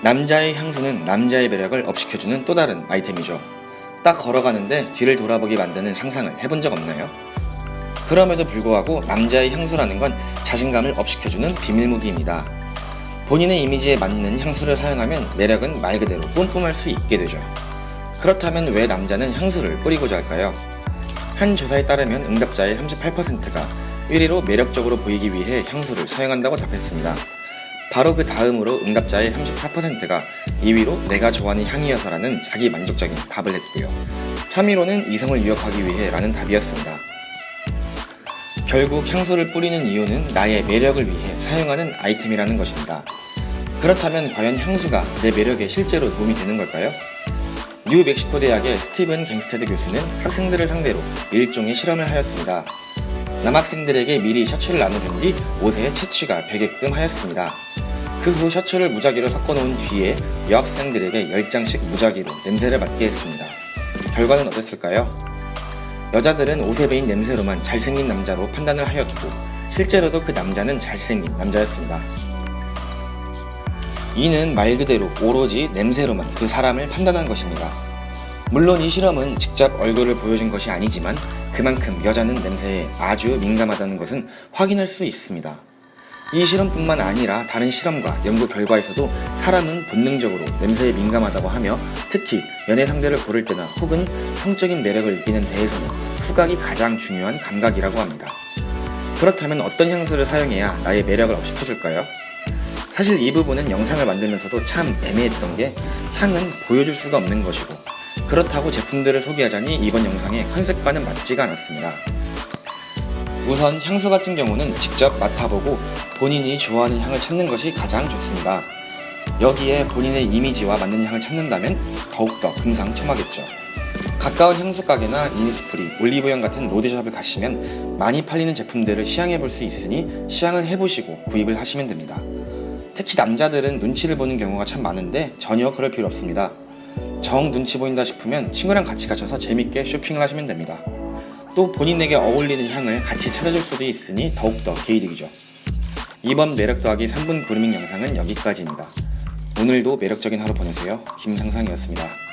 남자의 향수는 남자의 매력을 업시켜주는 또 다른 아이템이죠. 딱 걸어가는데 뒤를 돌아보게 만드는 상상을 해본 적 없나요? 그럼에도 불구하고 남자의 향수라는 건 자신감을 업시켜주는 비밀 무기입니다. 본인의 이미지에 맞는 향수를 사용하면 매력은 말 그대로 뿜뿜할 수 있게 되죠. 그렇다면 왜 남자는 향수를 뿌리고자 할까요? 한 조사에 따르면 응답자의 38%가 1위로 매력적으로 보이기 위해 향수를 사용한다고 답했습니다. 바로 그 다음으로 응답자의 34%가 2위로 내가 좋아하는 향이어서라는 자기 만족적인 답을 했고요. 3위로는 이성을 유혹하기 위해 라는 답이었습니다. 결국 향수를 뿌리는 이유는 나의 매력을 위해 사용하는 아이템이라는 것입니다. 그렇다면 과연 향수가 내 매력에 실제로 도움이 되는 걸까요? 뉴 멕시코 대학의 스티븐 갱스테드 교수는 학생들을 상대로 일종의 실험을 하였습니다. 남학생들에게 미리 셔츠를 나눠준 뒤 옷에 채취가 배게끔 하였습니다. 그 후 셔츠를 무작위로 섞어놓은 뒤에 여학생들에게 10장씩 무작위로 냄새를 맡게 했습니다. 결과는 어땠을까요? 여자들은 옷에 배인 냄새로만 잘생긴 남자로 판단을 하였고 실제로도 그 남자는 잘생긴 남자였습니다. 이는 말 그대로 오로지 냄새로만 그 사람을 판단한 것입니다. 물론 이 실험은 직접 얼굴을 보여준 것이 아니지만 그만큼 여자는 냄새에 아주 민감하다는 것은 확인할 수 있습니다. 이 실험뿐만 아니라 다른 실험과 연구 결과에서도 사람은 본능적으로 냄새에 민감하다고 하며 특히 연애 상대를 고를 때나 혹은 성적인 매력을 느끼는 데에서는 후각이 가장 중요한 감각이라고 합니다. 그렇다면 어떤 향수를 사용해야 나의 매력을 업시켜줄까요? 사실 이 부분은 영상을 만들면서도 참 애매했던 게 향은 보여줄 수가 없는 것이고 그렇다고 제품들을 소개하자니 이번 영상의 컨셉과는 맞지가 않았습니다. 우선 향수 같은 경우는 직접 맡아보고 본인이 좋아하는 향을 찾는 것이 가장 좋습니다. 여기에 본인의 이미지와 맞는 향을 찾는다면 더욱더 금상첨화겠죠. 가까운 향수 가게나 이니스프리, 올리브영 같은 로드샵을 가시면 많이 팔리는 제품들을 시향해 볼 수 있으니 시향을 해보시고 구입을 하시면 됩니다. 특히 남자들은 눈치를 보는 경우가 참 많은데 전혀 그럴 필요 없습니다. 정 눈치 보인다 싶으면 친구랑 같이 가셔서 재밌게 쇼핑을 하시면 됩니다. 또 본인에게 어울리는 향을 같이 찾아줄 수도 있으니 더욱더 개이득이죠. 이번 매력 더하기 3분 그루밍 영상은 여기까지입니다. 오늘도 매력적인 하루 보내세요. 김상상이었습니다.